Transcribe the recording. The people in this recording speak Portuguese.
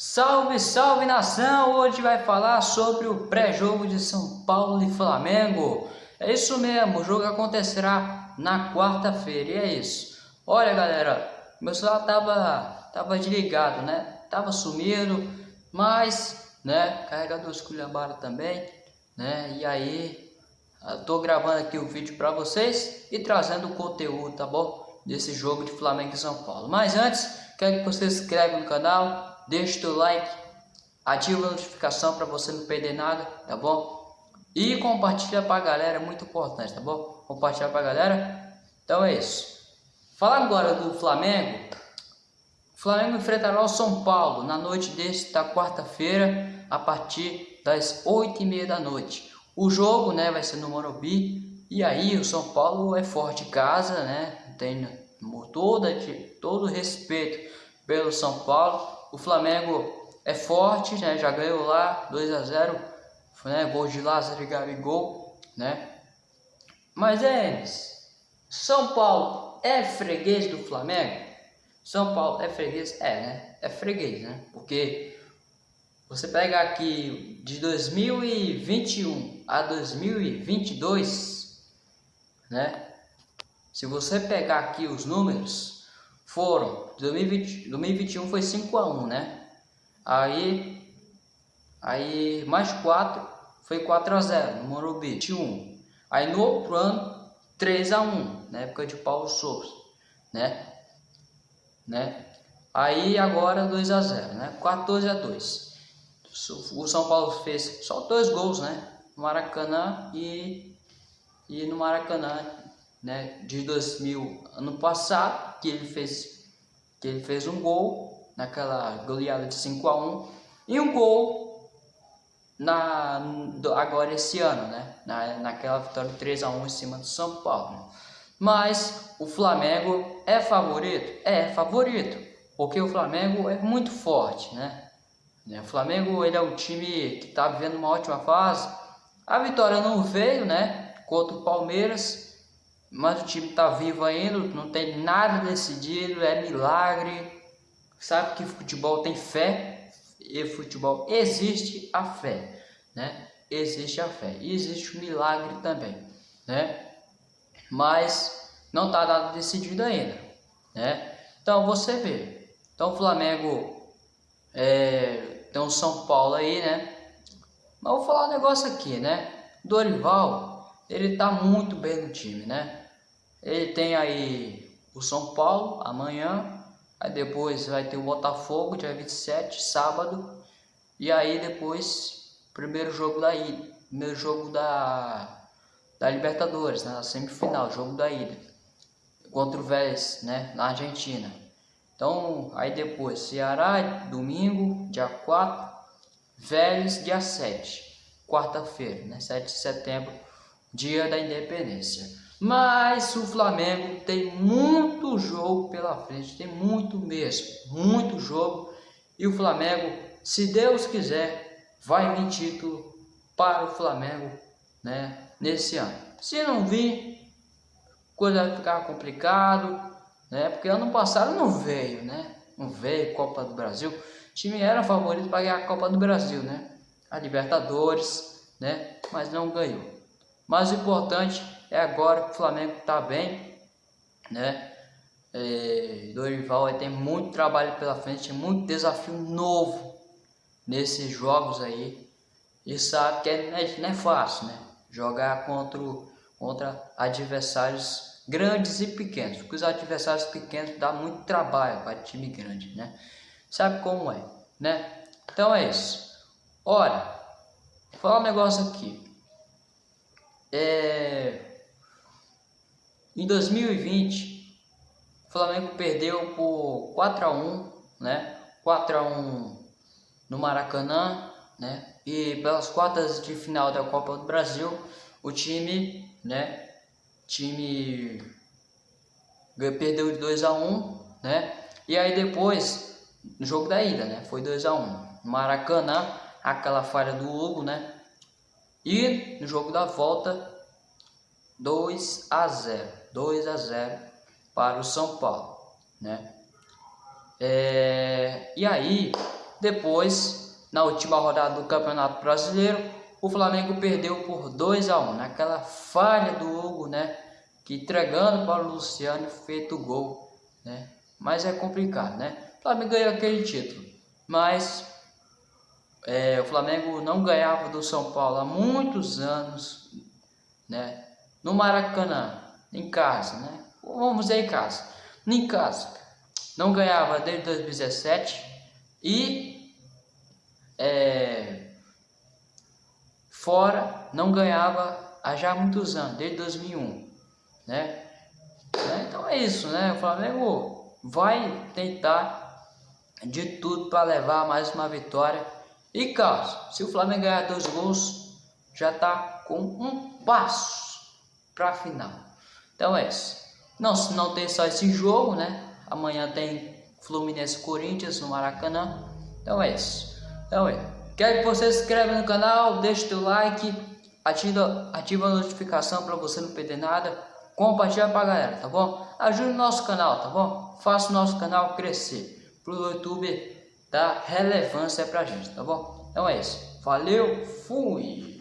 Salve, salve nação! Hoje vai falar sobre o pré-jogo de São Paulo e Flamengo. É isso mesmo, o jogo acontecerá na quarta-feira e é isso. Olha galera, meu celular tava, tava desligado, né? Tava sumido, mas, né, carregador esculhambado também, né? E aí, tô gravando aqui o vídeo para vocês e trazendo o conteúdo, tá bom? Desse jogo de Flamengo e São Paulo. Mas antes, quero que você se inscreva no canal, deixa o teu like, ativa a notificação para você não perder nada, tá bom? E compartilha para a galera, é muito importante, tá bom? Compartilha para a galera. Então é isso. Falar agora do Flamengo. O Flamengo enfrentará o São Paulo na noite desta quarta-feira, a partir das 8 e meia da noite. O jogo né, vai ser no Morumbi. E aí o São Paulo é forte casa, né? Tem toda, todo respeito pelo São Paulo o Flamengo é forte, né? Já ganhou lá 2 a 0, né? Gol de Lázaro e Gabigol, né? Mas é São Paulo é freguês do Flamengo? São Paulo é freguês? É, né? É freguês, né? Porque você pega aqui de 2021 a 2022, né? Se você pegar aqui os números, foram, 2020, 2021 foi 5 a 1 né? Aí, aí mais 4 foi 4 a 0 no Morumbi, 21. Aí no outro ano, 3 a 1 na época de Paulo Souza, né? né? Aí agora 2 a 0 né? 14 a 2 O São Paulo fez só dois gols, né? No Maracanã e, e no Maracanã né, de 2000, ano passado, que ele fez, que ele fez um gol naquela goleada de 5 a 1 e um gol na, agora esse ano, né, na, naquela vitória 3 a 1 em cima do São Paulo. Mas o Flamengo é favorito? É favorito, porque o Flamengo é muito forte, né? O Flamengo ele é um time que está vivendo uma ótima fase. A vitória não veio, né? Contra o Palmeiras, mas o time está vivo ainda, não tem nada decidido, é milagre. Sabe que futebol tem fé e futebol existe a fé, né? Existe a fé e existe o milagre também, né? Mas não está nada decidido ainda, né? Então você vê, então o Flamengo é, tem o São Paulo aí, né? Mas vou falar um negócio aqui, né? Dorival ele está muito bem no time, né? Ele tem aí o São Paulo amanhã, aí depois vai ter o Botafogo dia 27, sábado, e aí depois primeiro jogo da ida, primeiro jogo da da Libertadores, né, na semifinal, jogo da ida contra o Vélez, né, na Argentina. Então, aí depois Ceará domingo, dia 4, Vélez dia 7, quarta-feira, né, 7 de setembro dia da independência. Mas o Flamengo tem muito jogo pela frente, tem muito mesmo, muito jogo. E o Flamengo, se Deus quiser, vai vir título para o Flamengo né, nesse ano. Se não vir, coisa vai ficar complicado, né? Porque ano passado não veio, né? Não veio Copa do Brasil. O time era favorito para ganhar a Copa do Brasil, né? A Libertadores, né? Mas não ganhou. Mas o importante é agora que o Flamengo está bem, né? É, Dorival tem muito trabalho pela frente, muito desafio novo nesses jogos aí. E sabe que é, é, não é fácil, né? Jogar contra, contra adversários grandes e pequenos. Porque os adversários pequenos dá muito trabalho para time grande, né? Sabe como é, né? Então é isso. Olha, vou falar um negócio aqui. É... Em 2020, o Flamengo perdeu por 4 a 1, né? 4 a 1 no Maracanã, né? E pelas quartas de final da Copa do Brasil, o time, né? Time perdeu de 2 a 1, né? E aí depois, no jogo da ida, né? Foi 2 a 1. Maracanã, aquela falha do Hugo, né? E no jogo da volta, 2 a 0. 2 a 0 para o São Paulo, né? É, e aí, Depois, na última rodada do Campeonato Brasileiro, o Flamengo perdeu por 2 a 1 naquela falha do Hugo, né? Que entregando para o Luciano feito o gol, né? Mas é complicado, né? O Flamengo ganhou aquele título, mas é, o Flamengo não ganhava do São Paulo há muitos anos, né? No Maracanã, em casa, né? Vamos dizer em casa, em casa, não ganhava desde 2017 e é, fora não ganhava há já muitos anos, desde 2001, né? né? Então é isso, né? O Flamengo vai tentar de tudo para levar mais uma vitória. E caso, se o Flamengo ganhar dois gols, já está com um passo para a final. Então é isso. Não, não tem só esse jogo, né? Amanhã tem Fluminense Corinthians no Maracanã. Então é isso. Então é. Quero que você se inscreva no canal, deixe o like, ativa, ativa a notificação para você não perder nada. Compartilha para a galera, tá bom? Ajude o nosso canal, tá bom? Faça o nosso canal crescer para o YouTube dar relevância para a gente, tá bom? Então é isso. Valeu, fui!